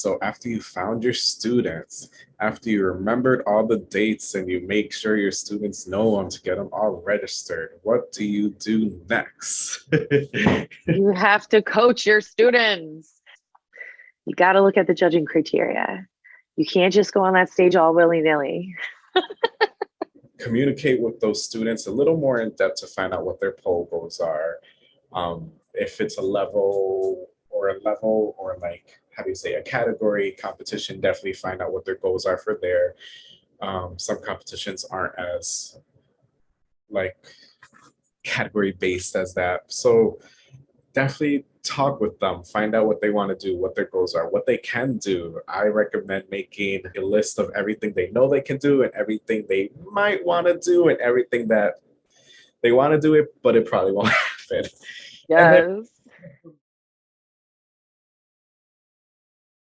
So after you found your students, after you remembered all the dates and you make sure your students know them to get them all registered, what do you do next? you have to coach your students. You got to look at the judging criteria. You can't just go on that stage all willy nilly. Communicate with those students a little more in depth to find out what their pole goals are. Um, if it's a level or a level or like how do you say, a category competition, definitely find out what their goals are for there. Um, some competitions aren't as like category based as that. So definitely talk with them, find out what they want to do, what their goals are, what they can do. I recommend making a list of everything they know they can do and everything they might want to do and everything that they want to do it, but it probably won't happen. Yes.